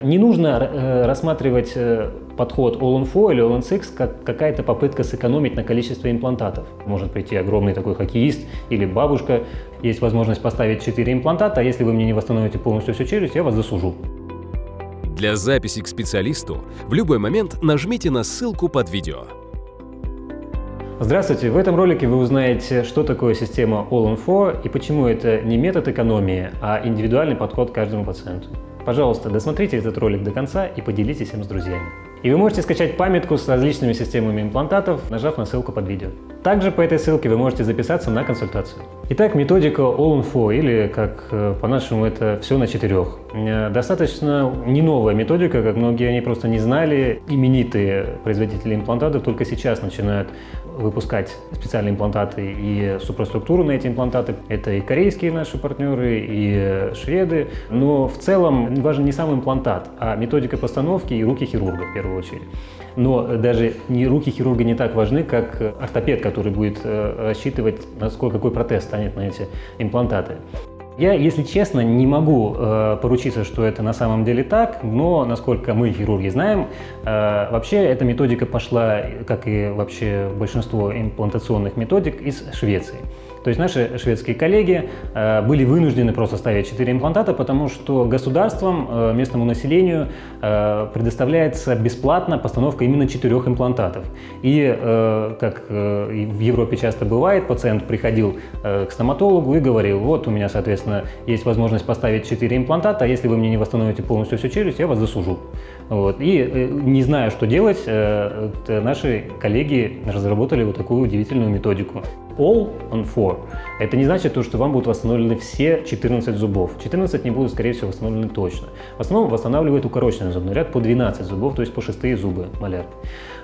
Не нужно э, рассматривать э, подход All-on-4 или All-on-6 как какая-то попытка сэкономить на количестве имплантатов. Может прийти огромный такой хоккеист или бабушка, есть возможность поставить 4 имплантата, а если вы мне не восстановите полностью всю челюсть, я вас засужу. Для записи к специалисту в любой момент нажмите на ссылку под видео. Здравствуйте! В этом ролике вы узнаете, что такое система All-on-4 и почему это не метод экономии, а индивидуальный подход к каждому пациенту. Пожалуйста, досмотрите этот ролик до конца и поделитесь им с друзьями. И вы можете скачать памятку с различными системами имплантатов, нажав на ссылку под видео. Также по этой ссылке вы можете записаться на консультацию. Итак, методика All in Four, или как э, по-нашему это все на четырех. Э, достаточно не новая методика, как многие они просто не знали. Именитые производители имплантатов только сейчас начинают выпускать специальные имплантаты и супроструктуру на эти имплантаты. Это и корейские наши партнеры, и шведы. Но в целом важен не сам имплантат, а методика постановки и руки хирурга в первую очередь. Но даже не руки хирурга не так важны, как ортопед, который будет э, рассчитывать, насколько какой протез станет на эти имплантаты. Я, если честно, не могу э, поручиться, что это на самом деле так, но, насколько мы, хирурги, знаем, э, вообще эта методика пошла, как и вообще большинство имплантационных методик, из Швеции. То есть наши шведские коллеги э, были вынуждены просто ставить 4 имплантата, потому что государством, э, местному населению э, предоставляется бесплатно постановка именно 4 имплантатов. И, как в Европе часто бывает, пациент приходил к стоматологу и говорил, вот у меня, соответственно, есть возможность поставить 4 имплантата, а если вы мне не восстановите полностью всю челюсть, я вас засужу. Вот. И не зная, что делать, наши коллеги разработали вот такую удивительную методику all on four. Это не значит то, что вам будут восстановлены все 14 зубов. 14 не будут, скорее всего, восстановлены точно. В основном восстанавливают укороченный зубной ряд по 12 зубов, то есть по шестые зубы маляр.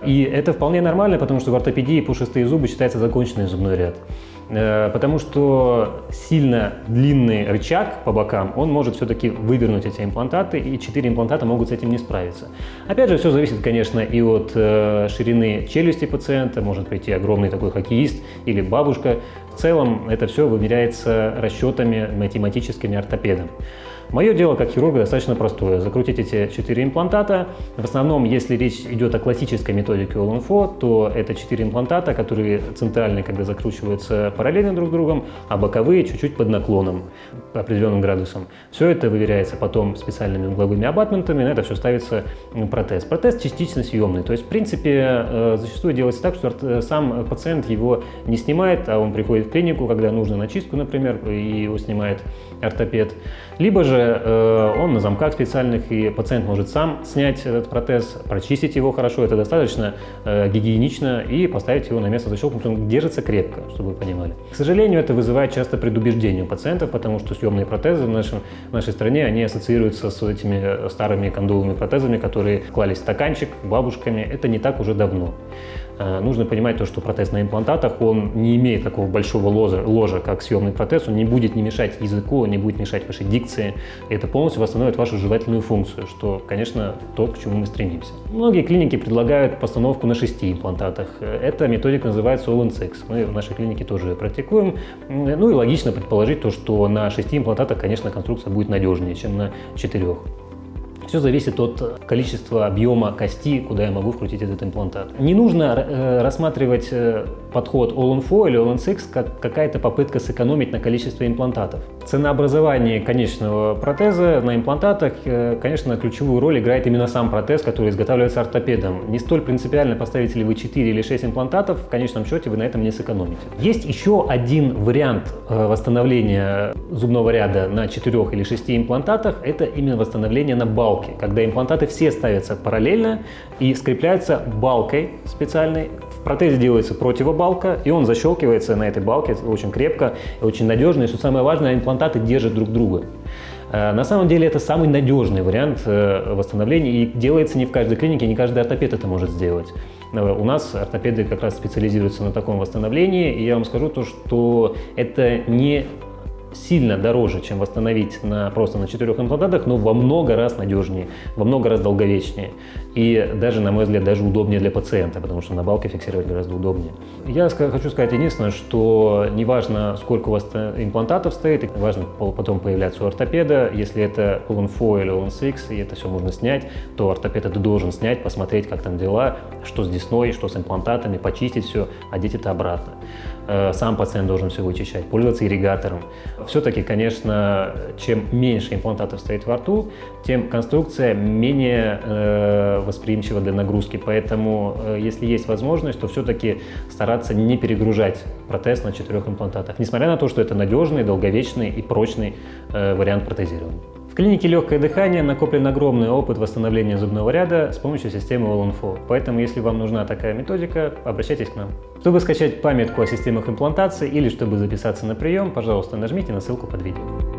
И это вполне нормально, потому что в ортопедии по шестые зубы считается законченный зубной ряд. Э, потому что сильно длинный рычаг по бокам, он может все-таки вывернуть эти имплантаты, и 4 имплантата могут с этим не справиться. Опять же, все зависит, конечно, и от э, ширины челюсти пациента, может прийти огромный такой хоккеист или бабушка. В целом это все вымеряется расчетами математическими ортопедом. Мое дело как хирурга достаточно простое. Закрутить эти 4 имплантата. В основном, если речь идет о классической методике All-on-4, то это 4 имплантата, которые центральные, когда закручиваются параллельно друг с другом, а боковые чуть-чуть под наклоном, определенным градусам. Все это выверяется потом специальными угловыми абатментами, на это все ставится протез. Протез частично съемный, то есть, в принципе, э, зачастую делается так, что сам пациент его не снимает, а он приходит в клинику, когда нужно на чистку, например, и его снимает ортопед. Либо же э, он на замках специальных, и пациент может сам снять этот протез, прочистить его хорошо, это достаточно э, гигиенично, и поставить его на место защелкнутым, он держится крепко, чтобы вы понимали. К сожалению, это вызывает часто предубеждение у пациентов, потому что съемные протезы в, нашем, в нашей стране, они ассоциируются с этими э, старыми кондовыми протезами, которые клались в стаканчик бабушками, это не так уже давно. Э, нужно понимать то, что протез на имплантатах, он не имеет такого большого ложа, ложа, как съемный протез, он не будет не мешать языку, он не будет мешать вашей дикции. Это полностью восстановит вашу жевательную функцию, что, конечно, то, к чему мы стремимся. Многие клиники предлагают постановку на шести имплантатах. Эта методика называется Six. Мы в нашей клинике тоже практикуем. Ну и логично предположить то, что на шести имплантатах, конечно, конструкция будет надежнее, чем на четырех. Все зависит от количества объема кости, куда я могу вкрутить этот имплантат. Не нужно э, рассматривать э, подход All-on-4 или All-on-6 как какая-то попытка сэкономить на количестве имплантатов. Ценообразование конечного протеза на имплантатах, э, конечно, ключевую роль играет именно сам протез, который изготавливается ортопедом. Не столь принципиально, поставите ли вы 4 или 6 имплантатов, в конечном счете вы на этом не сэкономите. Есть еще один вариант восстановления зубного ряда на 4 или 6 имплантатах, это именно восстановление на балке балки, когда имплантаты все ставятся параллельно и скрепляются балкой специальной. В протезе делается противобалка, и он защелкивается на этой балке очень крепко очень надежно. И что самое важное, имплантаты держат друг друга. Э, на самом деле это самый надежный вариант э, восстановления и делается не в каждой клинике, не каждый ортопед это может сделать. Э, у нас ортопеды как раз специализируются на таком восстановлении, и я вам скажу то, что это не сильно дороже, чем восстановить на, просто на четырех имплантатах, но во много раз надежнее, во много раз долговечнее. И даже, на мой взгляд, даже удобнее для пациента, потому что на балке фиксировать гораздо удобнее. Я хочу сказать единственное, что неважно, сколько у вас имплантатов стоит, важно потом появляться у ортопеда. Если это All-in-4 или All-in-6, и это все можно снять, то ортопед это должен снять, посмотреть, как там дела, что с десной, что с имплантатами, почистить все, одеть это обратно. Э, сам пациент должен все вычищать, пользоваться ирригатором. Все-таки, конечно, чем меньше имплантатов стоит во рту, тем конструкция менее э, восприимчива для нагрузки. Поэтому, э, если есть возможность, то все-таки стараться не перегружать протез на четырех имплантатах, несмотря на то, что это надежный, долговечный и прочный э, вариант протезирования. В клинике легкое дыхание накоплен огромный опыт восстановления зубного ряда с помощью системы All-on-4. Поэтому, если вам нужна такая методика, обращайтесь к нам. Чтобы скачать памятку о системах имплантации или чтобы записаться на прием, пожалуйста, нажмите на ссылку под видео.